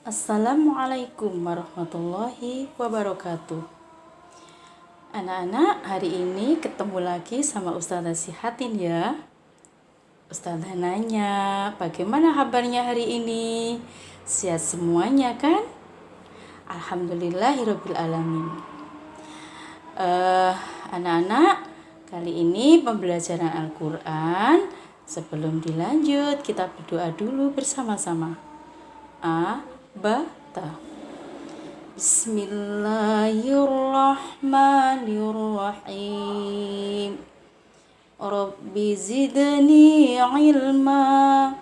Assalamualaikum warahmatullahi wabarakatuh. Anak-anak, hari ini ketemu lagi sama Ustazah Sihatin ya. Ustazah nanya, bagaimana kabarnya hari ini? Sehat semuanya kan? Alhamdulillahirrabbilalamin. Uh, anak-anak, kali ini pembelajaran Al-Quran. Sebelum dilanjut, kita berdoa dulu bersama-sama. A, بتا بسم الله الرحمن الرحيم. رب زدني علما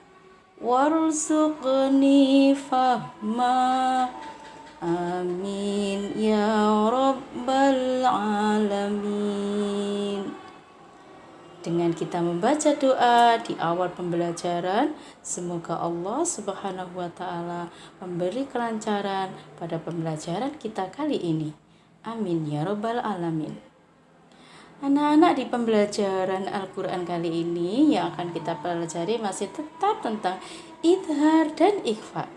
وارزقني فهما. آمين. يا رب العالمين. Dengan kita membaca doa di awal pembelajaran, semoga Allah Subhanahu wa taala memberi kelancaran pada pembelajaran kita kali ini. Amin ya rabbal alamin. Anak-anak di pembelajaran Al-Quran kali ini yang akan kita pelajari masih tetap tentang idhar dan ikhfa.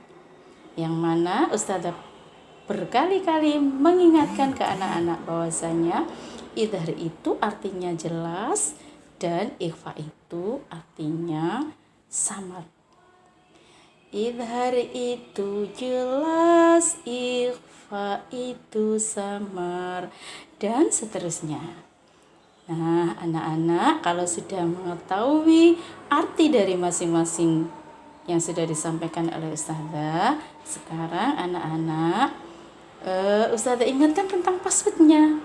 Yang mana Ustazah berkali-kali mengingatkan ke anak-anak bahwasanya idhar itu artinya jelas, dan ikhfa itu artinya samar. Idhar itu jelas, ikhfa itu samar, dan seterusnya. Nah, anak-anak kalau sudah mengetahui arti dari masing-masing yang sudah disampaikan oleh Ustazah, sekarang anak-anak uh, Ustazah ingatkan tentang passwordnya.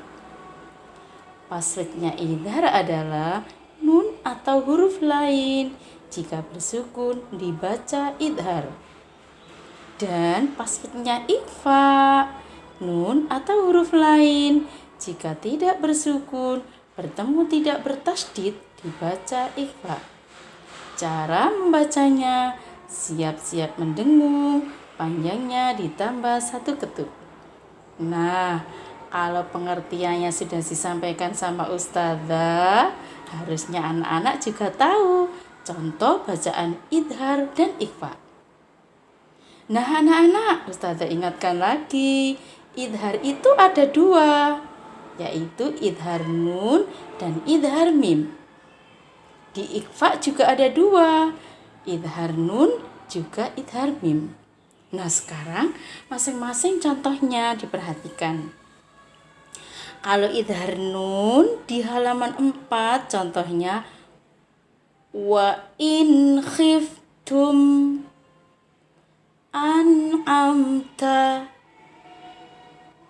Passwordnya idhar adalah atau huruf lain. Jika bersukun dibaca idhar. Dan passwordnya ikhfa, nun atau huruf lain. Jika tidak bersukun, bertemu tidak bertasdid, dibaca ikhfa. Cara membacanya, siap-siap mendengung, panjangnya ditambah satu ketuk. Nah, kalau pengertiannya sudah disampaikan sama ustazah, Harusnya anak-anak juga tahu contoh bacaan idhar dan ikhfa. Nah anak-anak, Ustazah ingatkan lagi, idhar itu ada dua, yaitu idhar nun dan idhar mim. Di ikhfa juga ada dua, idhar nun juga idhar mim. Nah sekarang masing-masing contohnya diperhatikan. Kalau idhar nun di halaman 4 contohnya wa in khiftum amta.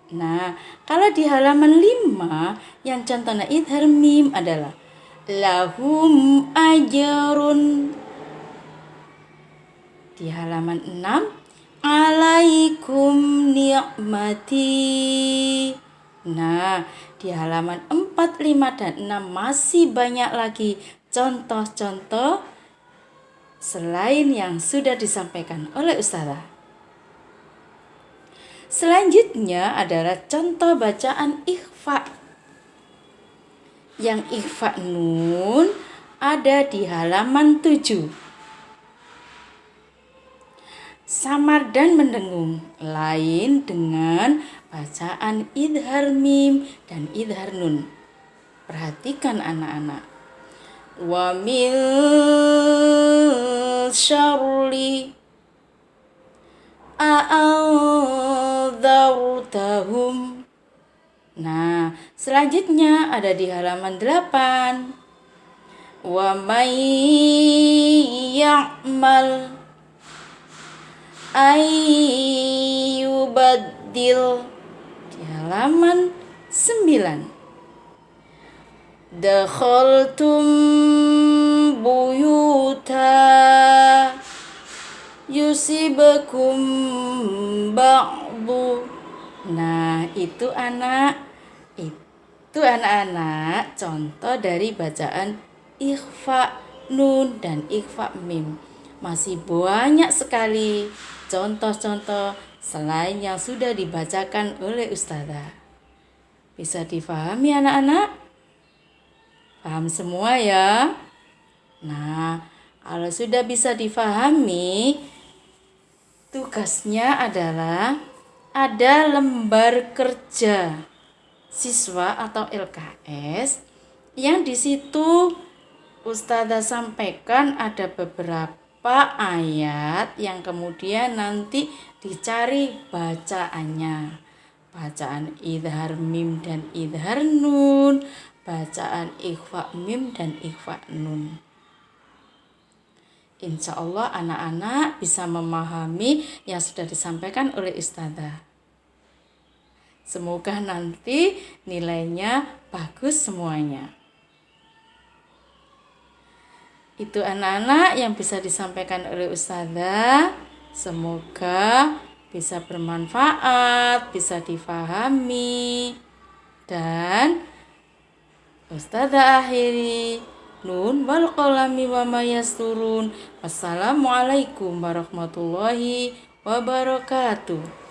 Nah, kalau di halaman 5 yang contohnya idhar mim adalah lahum ajarun di halaman 6 alaikum ni'mati Nah, di halaman 4, 5, dan 6 masih banyak lagi contoh-contoh selain yang sudah disampaikan oleh Ustazah. Selanjutnya adalah contoh bacaan ikhfa. Yang ikhfa nun ada di halaman 7. Samar dan mendengung lain dengan bacaan idhar mim dan idhar nun. Perhatikan anak-anak. Wa min syarli a'adhartahum. Nah, selanjutnya ada di halaman 8. Wa may ya'mal ayyubaddil di halaman 9. Dakhaltum buyuta yusibakum ba'du. Nah, itu anak itu anak-anak contoh dari bacaan ikhfa nun dan ikhfa mim. Masih banyak sekali contoh-contoh selain yang sudah dibacakan oleh ustazah. Bisa difahami anak-anak? Paham semua ya? Nah, kalau sudah bisa difahami, tugasnya adalah ada lembar kerja siswa atau LKS yang di situ Ustazah sampaikan ada beberapa ayat yang kemudian nanti dicari bacaannya. Bacaan idhar mim dan idhar nun, bacaan ikhfa mim dan ikhfa nun. Insya Allah anak-anak bisa memahami yang sudah disampaikan oleh Ustazah. Semoga nanti nilainya bagus semuanya. Itu anak-anak yang bisa disampaikan oleh Ustazah. Semoga bisa bermanfaat, bisa difahami. Dan Ustazah akhiri Nun wal qalami wa mayasturun. Wassalamualaikum warahmatullahi wabarakatuh.